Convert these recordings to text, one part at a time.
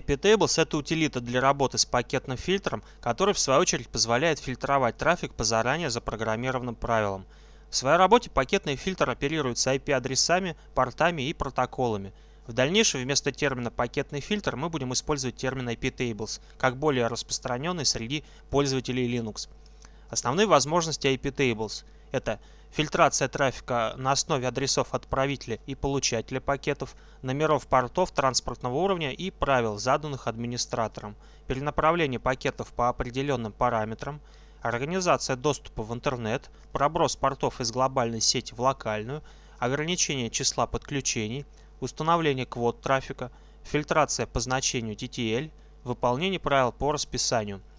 IPTables – это утилита для работы с пакетным фильтром, который в свою очередь позволяет фильтровать трафик по заранее запрограммированным правилам. В своей работе пакетный фильтр оперирует с IP-адресами, портами и протоколами. В дальнейшем вместо термина «пакетный фильтр» мы будем использовать термин IPTables, как более распространенный среди пользователей Linux. Основные возможности IPTables – это фильтрация трафика на основе адресов отправителя и получателя пакетов, номеров портов транспортного уровня и правил, заданных администратором, перенаправление пакетов по определенным параметрам, организация доступа в интернет, проброс портов из глобальной сети в локальную, ограничение числа подключений, установление квот трафика, фильтрация по значению TTL, выполнение правил по расписанию –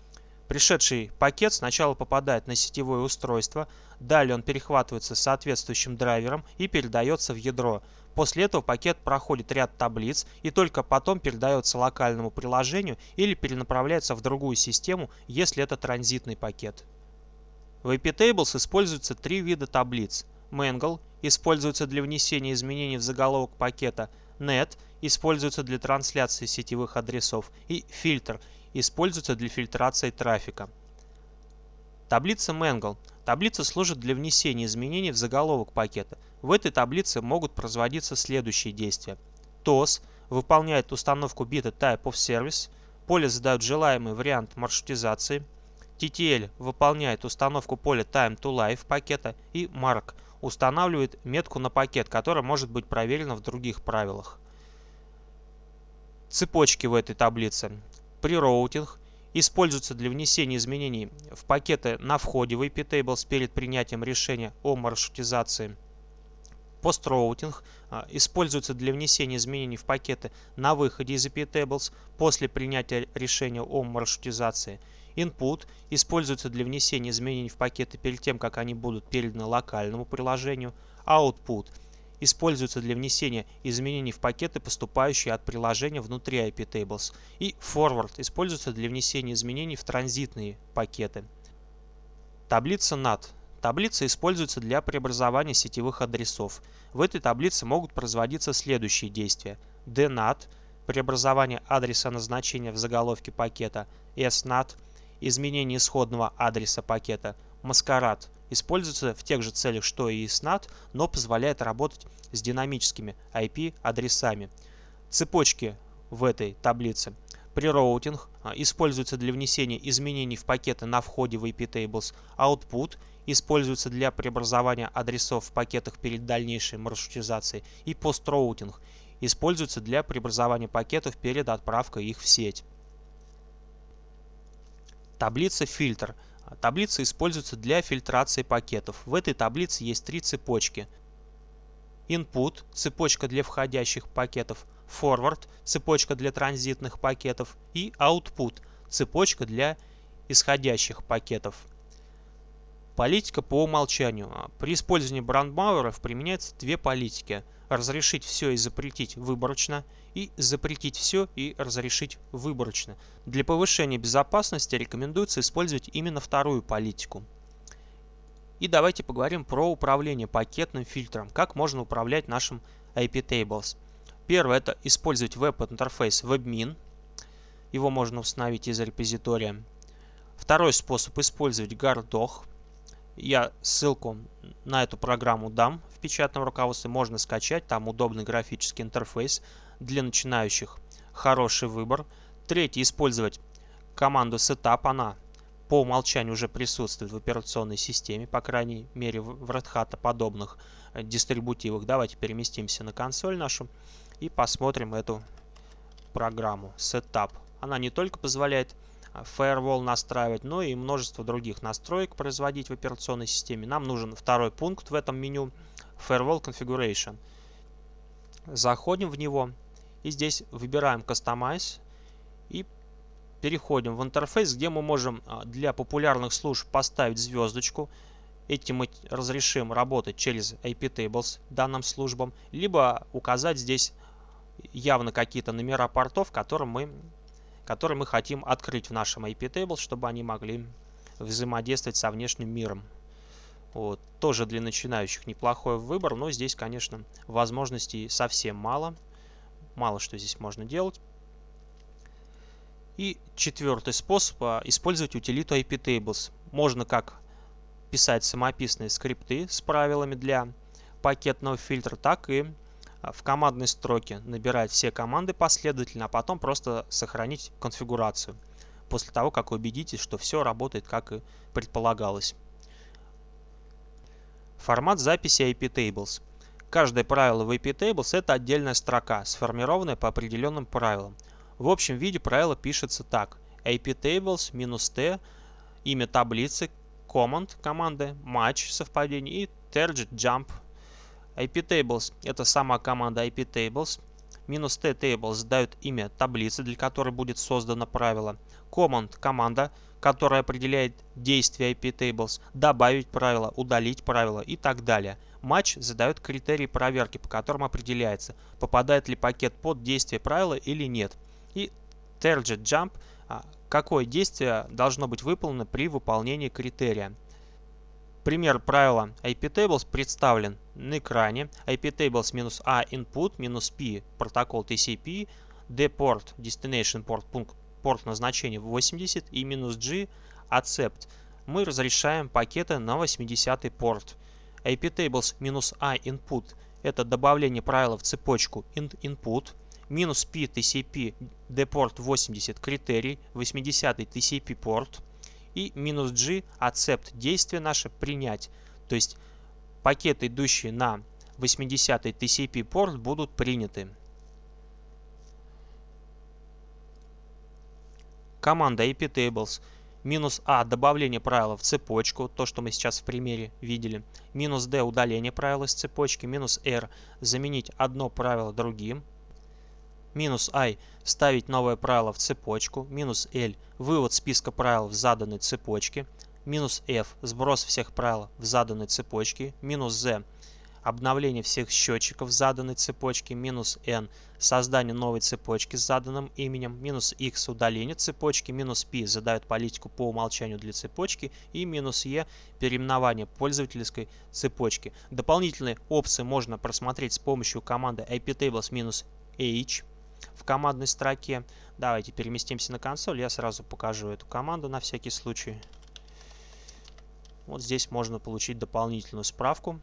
Пришедший пакет сначала попадает на сетевое устройство, далее он перехватывается соответствующим драйвером и передается в ядро. После этого пакет проходит ряд таблиц и только потом передается локальному приложению или перенаправляется в другую систему, если это транзитный пакет. В IPTables используются три вида таблиц. Mangle используется для внесения изменений в заголовок пакета, Net используется для трансляции сетевых адресов и Filter используется для фильтрации трафика. Таблица Mangle. Таблица служит для внесения изменений в заголовок пакета. В этой таблице могут производиться следующие действия. TOS выполняет установку бита Type of Service, поле задает желаемый вариант маршрутизации, TTL выполняет установку поля Time to Life пакета и Mark устанавливает метку на пакет, которая может быть проверена в других правилах. Цепочки в этой таблице. Прероутинг используется для внесения изменений в пакеты на входе в iptables перед принятием решения о маршрутизации. Построутинг а, используется для внесения изменений в пакеты на выходе из iptables после принятия решения о маршрутизации. Input используется для внесения изменений в пакеты перед тем, как они будут переданы локальному приложению. Output используется для внесения изменений в пакеты, поступающие от приложения внутри IPTables. И Forward используется для внесения изменений в транзитные пакеты. Таблица NAT. Таблица используется для преобразования сетевых адресов. В этой таблице могут производиться следующие действия. DNAT – преобразование адреса назначения в заголовке пакета, SNAT – изменение исходного адреса пакета, Маскарад используется в тех же целях, что и SNAT, но позволяет работать с динамическими IP-адресами. Цепочки в этой таблице. Прероутинг а, используется для внесения изменений в пакеты на входе в IP-tables. Output используется для преобразования адресов в пакетах перед дальнейшей маршрутизацией. И построутинг используется для преобразования пакетов перед отправкой их в сеть. Таблица фильтр – Таблица используется для фильтрации пакетов. В этой таблице есть три цепочки. Input – цепочка для входящих пакетов, Forward – цепочка для транзитных пакетов и Output – цепочка для исходящих пакетов. Политика по умолчанию. При использовании брандмауэров применяются две политики – разрешить все и запретить выборочно, и запретить все и разрешить выборочно. Для повышения безопасности рекомендуется использовать именно вторую политику. И давайте поговорим про управление пакетным фильтром, как можно управлять нашим IP-tables. Первое это использовать веб-интерфейс WebMin. Его можно установить из репозитория. Второй способ использовать GuardDog. Я ссылку на эту программу дам в печатном руководстве. Можно скачать, там удобный графический интерфейс для начинающих. Хороший выбор. Третий, использовать команду setup. Она по умолчанию уже присутствует в операционной системе, по крайней мере в Red Hat подобных э, дистрибутивах. Давайте переместимся на консоль нашу и посмотрим эту программу setup. Она не только позволяет firewall настраивать, но и множество других настроек производить в операционной системе. Нам нужен второй пункт в этом меню Firewall Configuration. Заходим в него и здесь выбираем Customize и переходим в интерфейс, где мы можем а, для популярных служб поставить звездочку. Этим мы разрешим работать через IP-tables данным службам, либо указать здесь явно какие-то номера портов, которым мы которые мы хотим открыть в нашем IP-table, чтобы они могли взаимодействовать со внешним миром. Вот. Тоже для начинающих неплохой выбор, но здесь, конечно, возможностей совсем мало. Мало что здесь можно делать. И четвертый способ а, использовать утилиту iptables. Можно как писать самописные скрипты с правилами для пакетного фильтра, так и в командной строке набирать все команды последовательно, а потом просто сохранить конфигурацию после того, как убедитесь, что все работает как и предполагалось. Формат записи iptables. Каждое правило в iptables это отдельная строка, сформированная по определенным правилам. В общем виде правило пишется так. iptables-t, имя таблицы, command команды, match совпадение и target jump. Iptables это сама команда iptables. Минус t tables дают имя таблицы, для которой будет создано правило. Command команда, которая определяет действие iptables, добавить правило, удалить правило и так далее. Матч задает критерии проверки, по которым определяется, попадает ли пакет под действие правила или нет. И target jump а, какое действие должно быть выполнено при выполнении критерия. Пример правила iptables представлен на экране. iptables-a input -p протокол TCP, dport destination port пункт порт назначения 80 и "-g accept. Мы разрешаем пакеты на 80 порт. iptables-a input это добавление правила в цепочку input минус P TCP deport 80 критерий, 80 TCP порт и минус G accept действие наше принять. То есть пакеты, идущие на 80 TCP порт, будут приняты. Команда iptables минус А добавление правила в цепочку, то, что мы сейчас в примере видели, минус D удаление правила из цепочки, минус R заменить одно правило другим, минус i вставить новое правило в цепочку, минус l вывод списка правил в заданной цепочке, минус f сброс всех правил в заданной цепочке, минус z обновление всех счетчиков в заданной цепочке, минус n создание новой цепочки с заданным именем, минус x удаление цепочки, минус p задает политику по умолчанию для цепочки и минус e переименование пользовательской цепочки. Дополнительные опции можно просмотреть с помощью команды iptables-h в командной строке. Давайте переместимся на консоль, я сразу покажу эту команду на всякий случай. Вот здесь можно получить дополнительную справку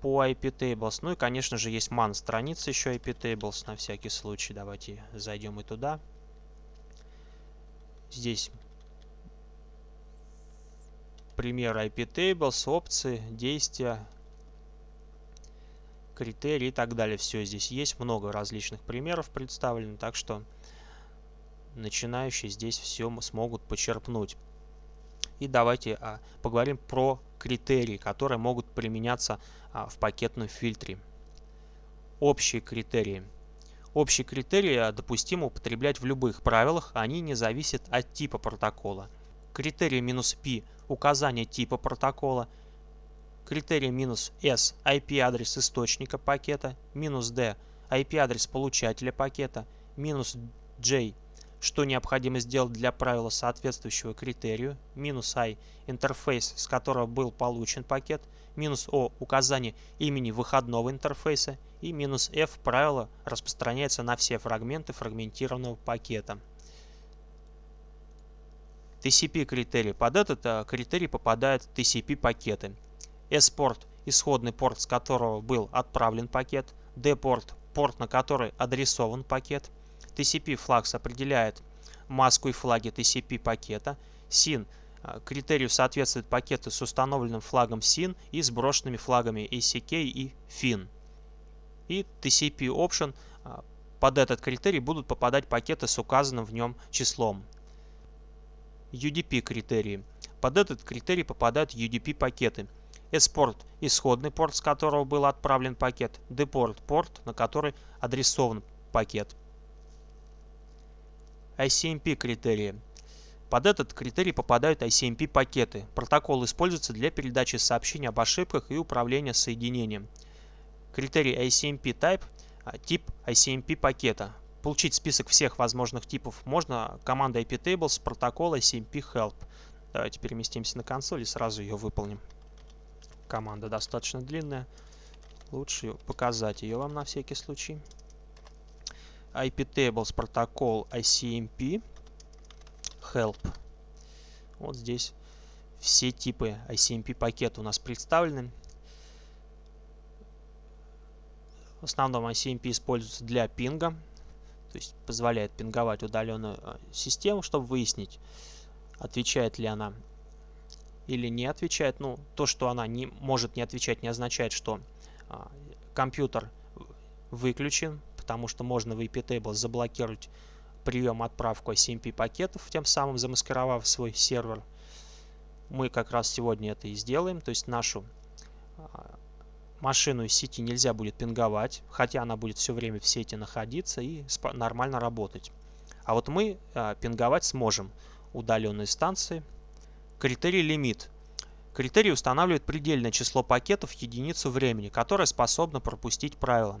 по iptables. Ну и, конечно же, есть man страница еще iptables на всякий случай. Давайте зайдем и туда. Здесь пример iptables, опции, действия, критерии и так далее. Все здесь есть, много различных примеров представлено, так что начинающие здесь все смогут почерпнуть. И давайте а, поговорим про критерии, которые могут применяться а, в пакетном фильтре. Общие критерии. Общие критерии а, допустимо употреблять в любых правилах, они не зависят от типа протокола. Критерий минус P – указание типа протокола – критерий минус S – IP-адрес источника пакета, минус D – IP-адрес получателя пакета, минус J – что необходимо сделать для правила соответствующего критерию, минус I – интерфейс, с которого был получен пакет, минус O – указание имени выходного интерфейса и минус F – правило распространяется на все фрагменты фрагментированного пакета. TCP критерий. Под этот э, критерий попадают TCP пакеты. S-порт – исходный порт, с которого был отправлен пакет, D-порт – порт, на который адресован пакет, TCP флаг определяет маску и флаги TCP пакета, SYN – критерию соответствует пакеты с установленным флагом SYN и сброшенными флагами ACK и FIN. И TCP Option – под этот критерий будут попадать пакеты с указанным в нем числом. UDP критерии. Под этот критерий попадают UDP пакеты – S-порт – исходный порт, с которого был отправлен пакет. D-порт – порт, на который адресован пакет. ICMP критерии. Под этот критерий попадают ICMP пакеты. Протокол используется для передачи сообщений об ошибках и управления соединением. Критерий ICMP Type – тип ICMP пакета. Получить список всех возможных типов можно командой iptables протокола ICMP Help. Давайте переместимся на консоль и сразу ее выполним команда достаточно длинная. Лучше показать ее вам на всякий случай. iptables протокол ICMP help. Вот здесь все типы ICMP пакета у нас представлены. В основном ICMP используется для пинга, то есть позволяет пинговать удаленную э, систему, чтобы выяснить, отвечает ли она или не отвечает. Ну, то, что она не может не отвечать, не означает, что а, компьютер выключен, потому что можно в iptable заблокировать прием отправку ICMP пакетов, тем самым замаскировав свой сервер. Мы как раз сегодня это и сделаем, то есть нашу а, машину из сети нельзя будет пинговать, хотя она будет все время в сети находиться и нормально работать. А вот мы а, пинговать сможем удаленные станции. Критерий лимит. Критерий устанавливает предельное число пакетов в единицу времени, которое способно пропустить правила.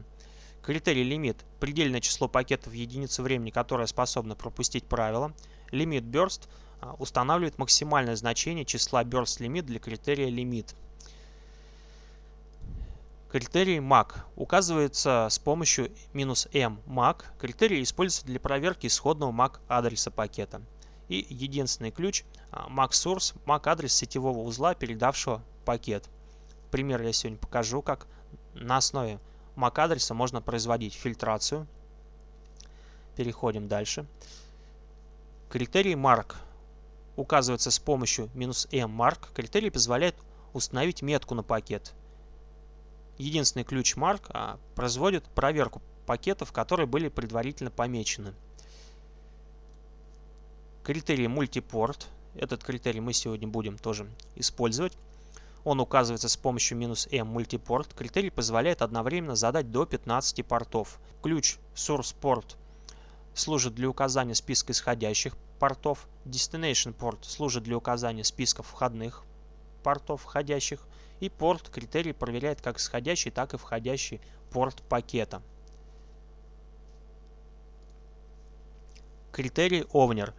Критерий лимит – предельное число пакетов в единицу времени, которое способно пропустить правила. Лимит burst а, устанавливает максимальное значение числа burst limit для критерия лимит. Критерий MAC указывается с помощью минус "-m". MAC. Критерий используется для проверки исходного MAC адреса пакета. И единственный ключ а, MAC source, MAC адрес сетевого узла, передавшего пакет. Пример я сегодня покажу, как на основе MAC адреса можно производить фильтрацию. Переходим дальше. Критерий mark указывается с помощью "-m mark". Критерий позволяет установить метку на пакет единственный ключ Mark а, производит проверку пакетов, которые были предварительно помечены. Критерий мультипорт. Этот критерий мы сегодня будем тоже использовать. Он указывается с помощью минус "-m мультипорт. Критерий позволяет одновременно задать до 15 портов. Ключ source port служит для указания списка исходящих портов. Destination port служит для указания списка входных портов входящих и порт критерий проверяет как исходящий, так и входящий порт пакета. Критерий Owner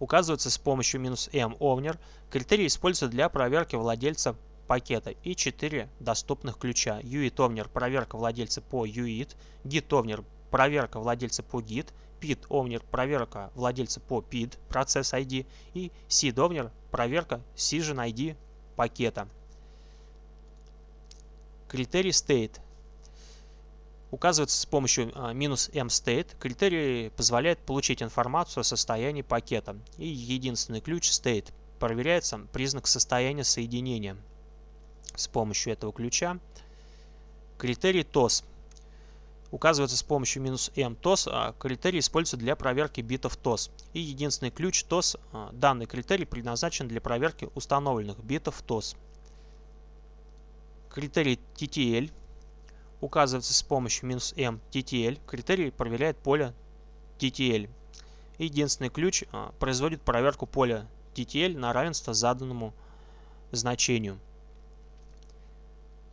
указывается с помощью "-m Owner. Критерий используется для проверки владельца пакета и 4 доступных ключа. UIT Owner – проверка владельца по UIT, Git Owner – проверка владельца по Git, PID Owner – проверка владельца по PID, процесс ID и SID Owner – проверка Session ID пакета. Критерий state указывается с помощью а, минус "-m state. Критерий позволяет получить информацию о состоянии пакета. И единственный ключ state проверяется признак состояния соединения с помощью этого ключа. Критерий TOS указывается с помощью минус "-m TOS. А критерий используется для проверки битов TOS. И единственный ключ TOS. А, данный критерий предназначен для проверки установленных битов TOS. Критерий TTL указывается с помощью минус "-m TTL. Критерий проверяет поле TTL. Единственный ключ а, производит проверку поля TTL на равенство заданному значению.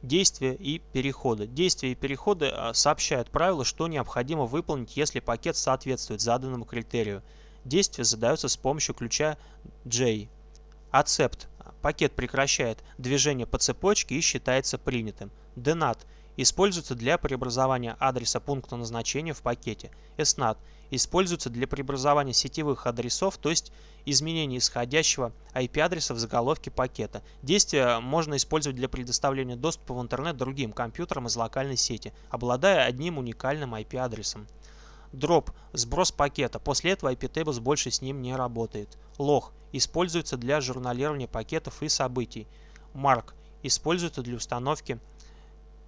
Действия и переходы. Действия и переходы а, сообщают правила, что необходимо выполнить, если пакет соответствует заданному критерию. Действия задаются с помощью ключа J. Accept Пакет прекращает движение по цепочке и считается принятым. DNAT используется для преобразования адреса пункта назначения в пакете. SNAT используется для преобразования сетевых адресов, то есть изменения исходящего IP-адреса в заголовке пакета. Действие можно использовать для предоставления доступа в интернет другим компьютерам из локальной сети, обладая одним уникальным IP-адресом. Drop – сброс пакета. После этого IPTables больше с ним не работает. Log – используется для журналирования пакетов и событий. Mark – используется для установки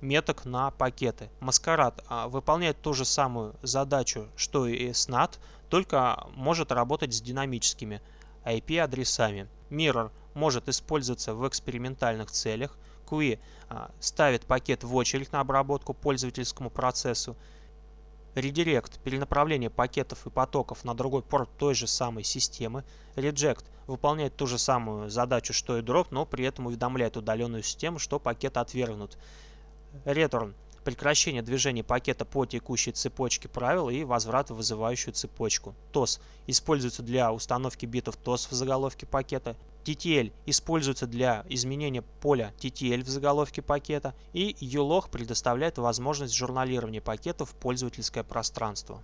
меток на пакеты. Маскарад а, выполняет ту же самую задачу, что и SNAT, только может работать с динамическими IP-адресами. Mirror может использоваться в экспериментальных целях. QE а, ставит пакет в очередь на обработку пользовательскому процессу. Redirect – перенаправление пакетов и потоков на другой порт той же самой системы. Reject выполняет ту же самую задачу, что и Drop, но при этом уведомляет удаленную систему, что пакет отвергнут. Return – прекращение движения пакета по текущей цепочке правил и возврат в вызывающую цепочку. TOS используется для установки битов TOS в заголовке пакета. TTL используется для изменения поля TTL в заголовке пакета. И ULOG предоставляет возможность журналирования пакетов в пользовательское пространство.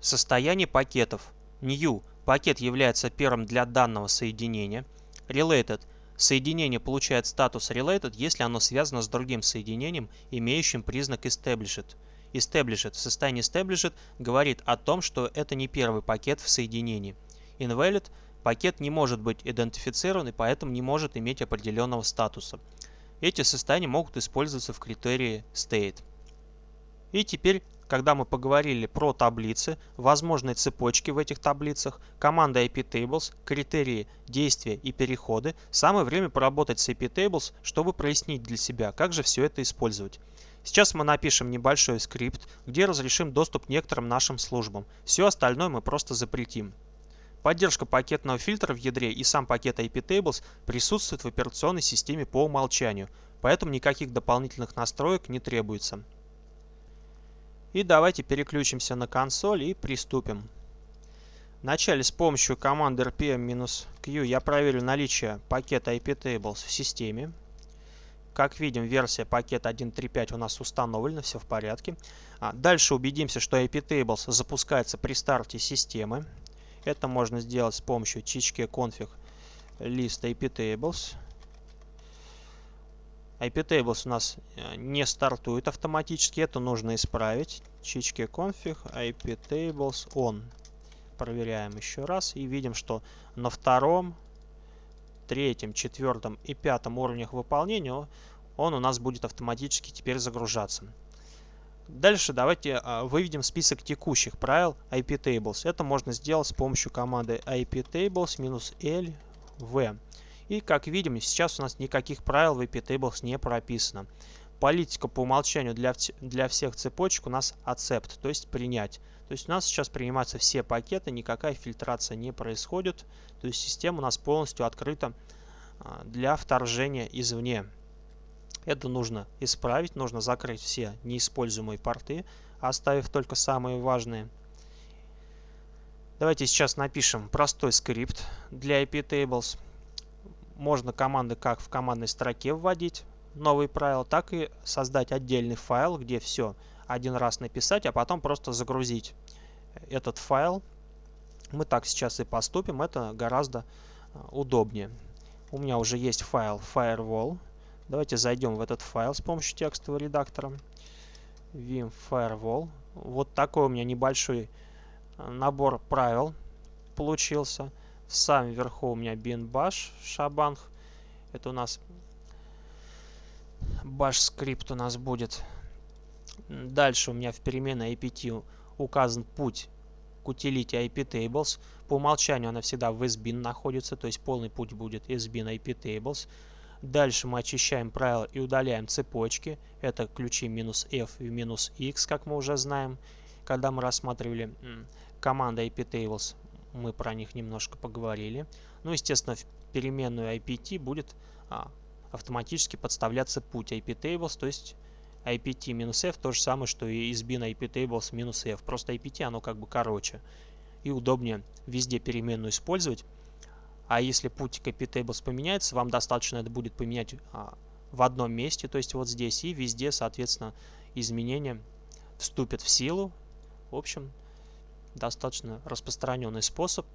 Состояние пакетов. New. Пакет является первым для данного соединения. Related. Соединение получает статус related, если оно связано с другим соединением, имеющим признак established. Established. Состояние established говорит о том, что это не первый пакет в соединении. Invalid. Пакет не может быть идентифицирован и поэтому не может иметь определенного статуса. Эти состояния могут использоваться в критерии state. И теперь когда мы поговорили про таблицы, возможные цепочки в этих таблицах, команда iptables, критерии действия и переходы, самое время поработать с iptables, чтобы прояснить для себя, как же все это использовать. Сейчас мы напишем небольшой скрипт, где разрешим доступ к некоторым нашим службам. Все остальное мы просто запретим. Поддержка пакетного фильтра в ядре и сам пакет iptables присутствует в операционной системе по умолчанию, поэтому никаких дополнительных настроек не требуется. И давайте переключимся на консоль и приступим. Вначале с помощью команды rpm-q я проверю наличие пакета iptables в системе. Как видим, версия пакета 1.3.5 у нас установлена, все в порядке. А дальше убедимся, что iptables запускается при старте системы. Это можно сделать с помощью chk-config list iptables. IPTables у нас э, не стартует автоматически, это нужно исправить. Чички config IPTables on. Проверяем еще раз и видим, что на втором, третьем, четвертом и пятом уровнях выполнения он у нас будет автоматически теперь загружаться. Дальше давайте а, выведем список текущих правил IPTables. Это можно сделать с помощью команды IPTables-L-V. И как видим, сейчас у нас никаких правил в iptables не прописано. Политика по умолчанию для, для всех цепочек у нас accept, то есть принять. То есть у нас сейчас принимаются все пакеты, никакая фильтрация не происходит. То есть система у нас полностью открыта а, для вторжения извне. Это нужно исправить, нужно закрыть все неиспользуемые порты, оставив только самые важные. Давайте сейчас напишем простой скрипт для iptables можно команды как в командной строке вводить новые правила, так и создать отдельный файл, где все один раз написать, а потом просто загрузить этот файл. Мы так сейчас и поступим, это гораздо а, удобнее. У меня уже есть файл firewall. Давайте зайдем в этот файл с помощью текстового редактора. vim firewall. Вот такой у меня небольшой а, набор правил получился. В самом верху у меня bash шабанг. Это у нас bash скрипт у нас будет. Дальше у меня в переменной apt указан путь к утилите iptables. По умолчанию она всегда в sbin находится, то есть полный путь будет sbin iptables. Дальше мы очищаем правила и удаляем цепочки. Это ключи минус "-f" и минус "-x", как мы уже знаем, когда мы рассматривали команды iptables мы про них немножко поговорили. Ну, естественно, в переменную IPT будет а, автоматически подставляться путь IPTables, то есть IPT-F то же самое, что и из bin IPTables-F. Просто IPT оно как бы короче и удобнее везде переменную использовать. А если путь к IPTables поменяется, вам достаточно это будет поменять а, в одном месте, то есть вот здесь, и везде, соответственно, изменения вступят в силу. В общем, достаточно распространенный способ.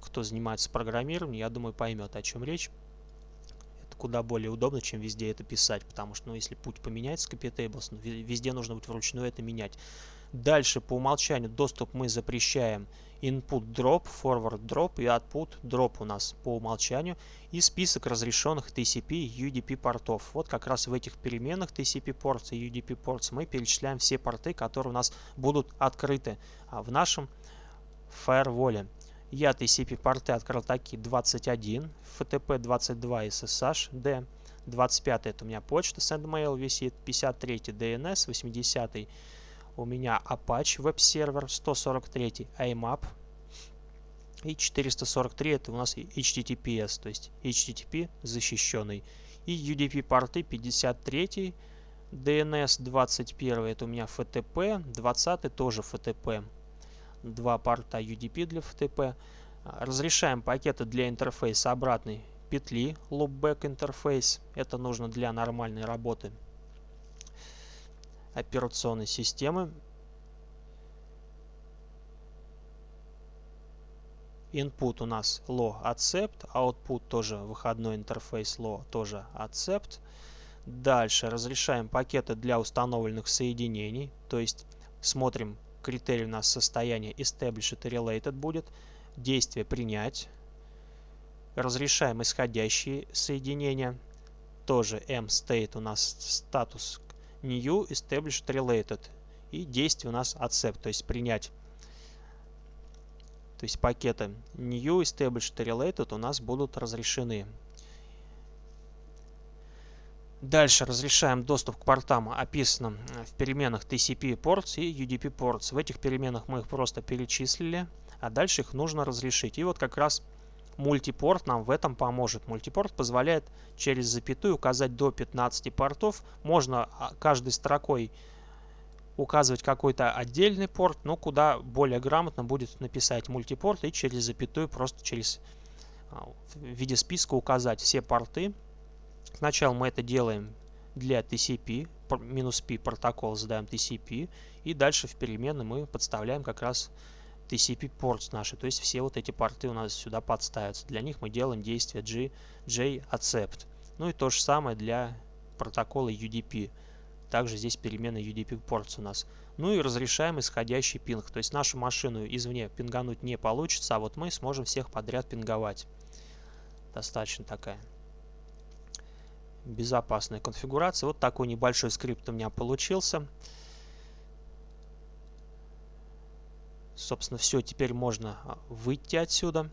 Кто занимается программированием, я думаю, поймет, о чем речь. Это куда более удобно, чем везде это писать, потому что, ну, если путь поменяется, copy tables, ну, везде нужно будет вручную это менять. Дальше по умолчанию доступ мы запрещаем input drop, forward drop и output drop у нас по умолчанию. И список разрешенных TCP и UDP портов. Вот как раз в этих переменных TCP ports и UDP ports мы перечисляем все порты, которые у нас будут открыты а, в нашем фаерволе. Я TCP порты открыл такие 21, FTP 22 SSH, D. 25 это у меня почта SendMail висит, 53 DNS, 80 у меня Apache Server, 143 IMAP и 443 это у нас HTTPS, то есть HTTP защищенный. И UDP порты 53, DNS 21 это у меня FTP, 20 тоже FTP. Два порта UDP для FTP. Разрешаем пакеты для интерфейса обратной петли loopback интерфейс. Это нужно для нормальной работы операционной системы. Input у нас low accept, output тоже выходной интерфейс low тоже accept. Дальше разрешаем пакеты для установленных соединений, то есть смотрим критерий у нас состояние established related будет, действие принять. Разрешаем исходящие соединения, тоже mState у нас статус new established related и действие у нас accept, то есть принять. То есть пакеты new established related у нас будут разрешены. Дальше разрешаем доступ к портам, описанным в переменных TCP ports и UDP ports. В этих переменных мы их просто перечислили, а дальше их нужно разрешить. И вот как раз мультипорт нам в этом поможет. Мультипорт позволяет через запятую указать до 15 портов. Можно а, каждой строкой указывать какой-то отдельный порт, но куда более грамотно будет написать мультипорт и через запятую просто через а, в виде списка указать все порты Сначала мы это делаем для TCP, минус P протокол задаем TCP, и дальше в переменной мы подставляем как раз TCP ports наши, то есть все вот эти порты у нас сюда подставятся. Для них мы делаем действие G, JAccept. Ну и то же самое для протокола UDP. Также здесь переменная UDP ports у нас. Ну и разрешаем исходящий пинг. То есть нашу машину извне пингануть не получится, а вот мы сможем всех подряд пинговать. Достаточно такая безопасная конфигурация. Вот такой небольшой скрипт у меня получился. Собственно, все, теперь можно а, выйти отсюда,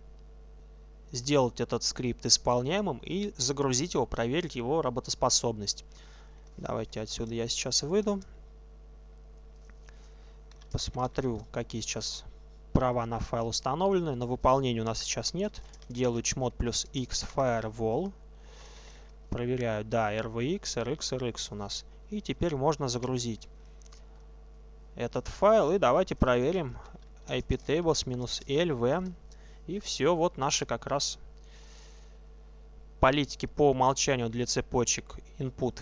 сделать этот скрипт исполняемым и загрузить его, проверить его работоспособность. Давайте отсюда я сейчас выйду. Посмотрю, какие сейчас права на файл установлены. На выполнение у нас сейчас нет. Делаю chmod плюс x firewall проверяю, да, RVX, RX, RX у нас. И теперь можно загрузить этот файл. И давайте проверим iptables-lv. И все, вот наши как раз политики по умолчанию для цепочек input,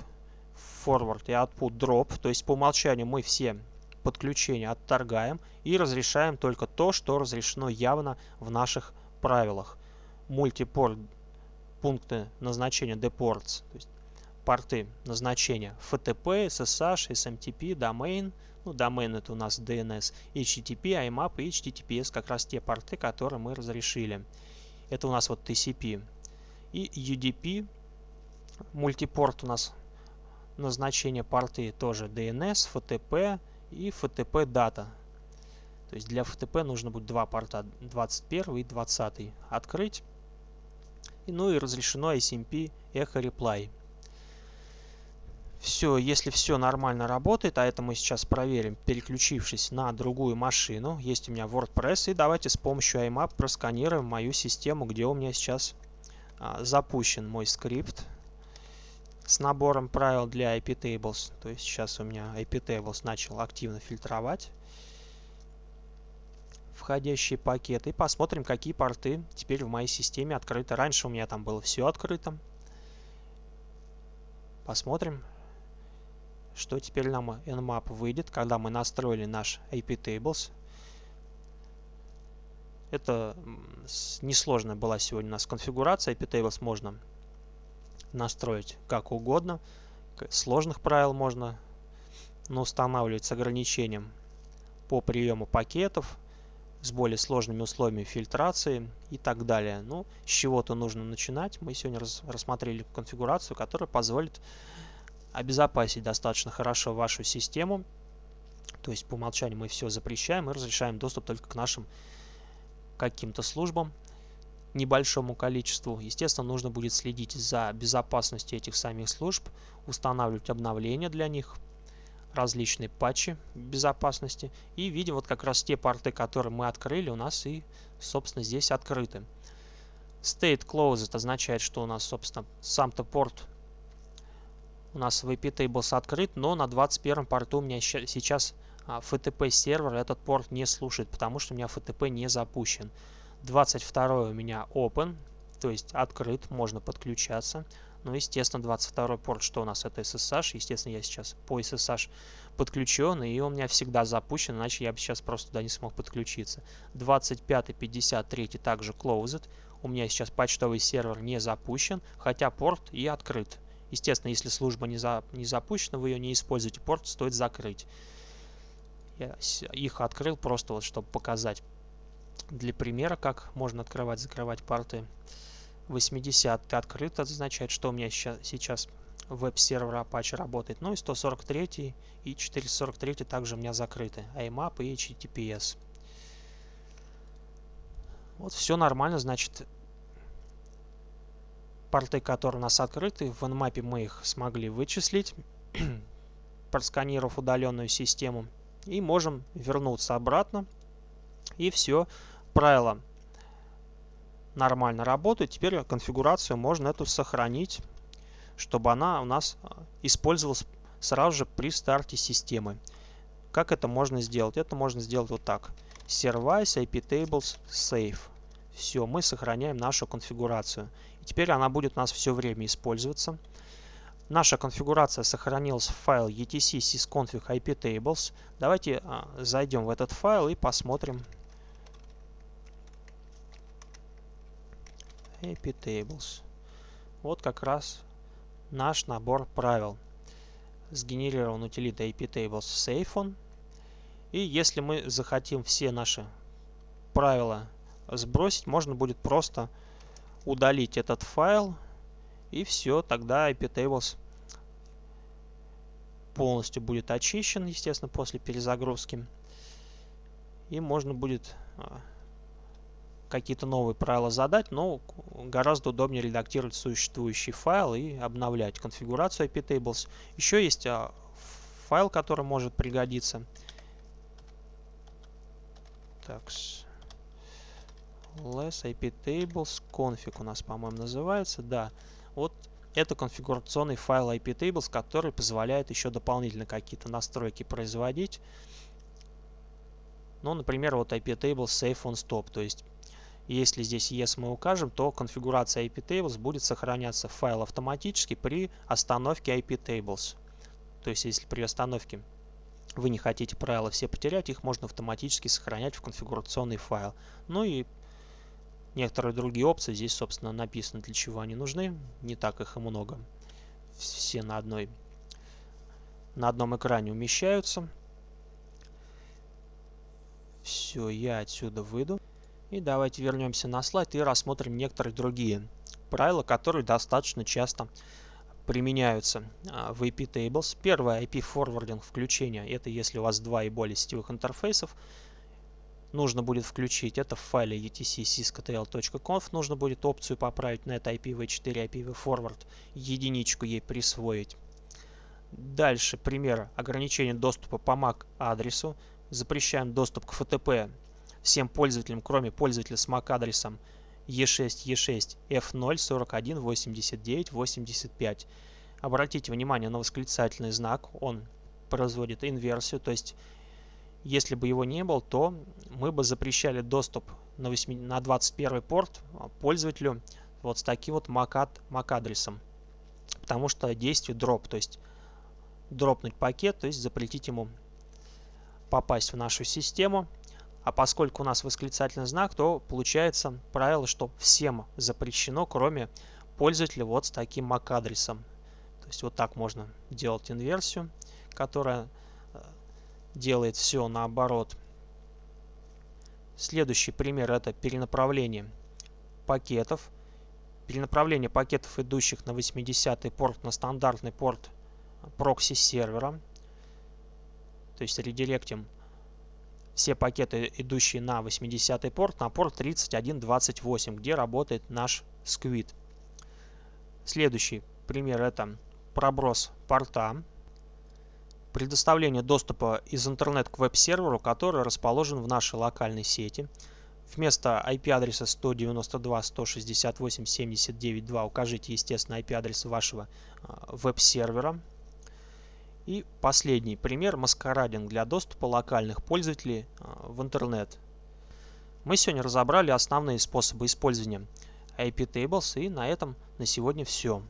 forward и output drop. То есть по умолчанию мы все подключения отторгаем и разрешаем только то, что разрешено явно в наших правилах. Мультипорт пункты назначения deports, то есть порты назначения FTP, SSH, SMTP, domain, ну, domain это у нас DNS, HTTP, IMAP и HTTPS, как раз те порты, которые мы разрешили. Это у нас вот TCP. И UDP, мультипорт у нас назначение порты тоже DNS, FTP и FTP data. То есть для FTP нужно будет два порта, 21 и 20. Открыть ну и разрешено SMP Echo Reply. Все, если все нормально работает, а это мы сейчас проверим, переключившись на другую машину. Есть у меня WordPress, и давайте с помощью IMAP просканируем мою систему, где у меня сейчас а, запущен мой скрипт с набором правил для iptables. То есть сейчас у меня iptables начал активно фильтровать входящие пакеты. И посмотрим, какие порты теперь в моей системе открыты. Раньше у меня там было все открыто. Посмотрим, что теперь нам Nmap выйдет, когда мы настроили наш iptables. Это несложная была сегодня у нас конфигурация. iptables можно настроить как угодно. Сложных правил можно устанавливать с ограничением по приему пакетов с более сложными условиями фильтрации и так далее. Ну, с чего-то нужно начинать. Мы сегодня рас рассмотрели конфигурацию, которая позволит обезопасить достаточно хорошо вашу систему. То есть по умолчанию мы все запрещаем и разрешаем доступ только к нашим каким-то службам, небольшому количеству. Естественно, нужно будет следить за безопасностью этих самих служб, устанавливать обновления для них, различные патчи безопасности. И видим вот как раз те порты, которые мы открыли, у нас и, собственно, здесь открыты. State Closed означает, что у нас, собственно, сам-то порт у нас в iptables открыт, но на 21 порту у меня сейчас FTP а, сервер этот порт не слушает, потому что у меня FTP не запущен. 22 у меня open, то есть открыт, можно подключаться. Ну, естественно, 22 порт, что у нас, это SSH. Естественно, я сейчас по SSH подключен, и он у меня всегда запущен, иначе я бы сейчас просто туда не смог подключиться. 25, 53 также closed. У меня сейчас почтовый сервер не запущен, хотя порт и открыт. Естественно, если служба не, за, не запущена, вы ее не используете, порт стоит закрыть. Я их открыл просто вот, чтобы показать для примера, как можно открывать, закрывать порты. 80 открыт, это означает, что у меня сейчас, сейчас веб-сервер Apache работает. Ну и 143 и 443 также у меня закрыты. IMAP и HTTPS. Вот все нормально, значит, порты, которые у нас открыты, в Nmap мы их смогли вычислить, просканировав удаленную систему. И можем вернуться обратно. И все, правила нормально работают. Теперь конфигурацию можно эту сохранить, чтобы она у нас а, использовалась сразу же при старте системы. Как это можно сделать? Это можно сделать вот так. Service iptables save. Все, мы сохраняем нашу конфигурацию. И теперь она будет у нас все время использоваться. Наша конфигурация сохранилась в файл etc sysconfig iptables. Давайте а, зайдем в этот файл и посмотрим. Iptables. Вот как раз наш набор правил. Сгенерирован утилита iptables save И если мы захотим все наши правила сбросить, можно будет просто удалить этот файл. И все, тогда iptables полностью будет очищен, естественно, после перезагрузки. И можно будет а, какие-то новые правила задать, но гораздо удобнее редактировать существующий файл и обновлять конфигурацию iptables. Еще есть а, файл, который может пригодиться. Так, less iptables config у нас, по-моему, называется. Да, вот это конфигурационный файл iptables, который позволяет еще дополнительно какие-то настройки производить. Ну, например, вот iptables save on stop. То есть, если здесь yes мы укажем, то конфигурация iptables будет сохраняться в файл автоматически при остановке iptables. То есть, если при остановке вы не хотите правила все потерять, их можно автоматически сохранять в конфигурационный файл. Ну и Некоторые другие опции здесь, собственно, написано, для чего они нужны. Не так их и много. Все на одной на одном экране умещаются. Все, я отсюда выйду. И давайте вернемся на слайд и рассмотрим некоторые другие правила, которые достаточно часто применяются а, в IP Tables. Первое IP Forwarding включение. Это если у вас два и более сетевых интерфейсов нужно будет включить. Это в файле etc sysctl.conf. Нужно будет опцию поправить net IPv4, IPv4, единичку ей присвоить. Дальше пример ограничения доступа по MAC адресу. Запрещаем доступ к FTP всем пользователям, кроме пользователя с MAC адресом E6, E6, F0, 41, 89, 85. Обратите внимание на восклицательный знак. Он производит инверсию, то есть если бы его не было, то мы бы запрещали доступ на, 8, на 21 порт пользователю вот с таким вот MAC-адресом. Потому что действие дроп, то есть дропнуть пакет, то есть запретить ему попасть в нашу систему. А поскольку у нас восклицательный знак, то получается правило, что всем запрещено, кроме пользователя вот с таким MAC-адресом. То есть вот так можно делать инверсию, которая делает все наоборот. Следующий пример это перенаправление пакетов. Перенаправление пакетов, идущих на 80 порт на стандартный порт прокси сервера. То есть редиректим все пакеты, идущие на 80 порт, на порт 3128, где работает наш Squid. Следующий пример это проброс порта предоставление доступа из интернет к веб-серверу, который расположен в нашей локальной сети. Вместо IP-адреса 192.168.79.2 укажите, естественно, IP-адрес вашего а, веб-сервера. И последний пример – маскарадинг для доступа локальных пользователей а, в интернет. Мы сегодня разобрали основные способы использования IP Tables, и на этом на сегодня все.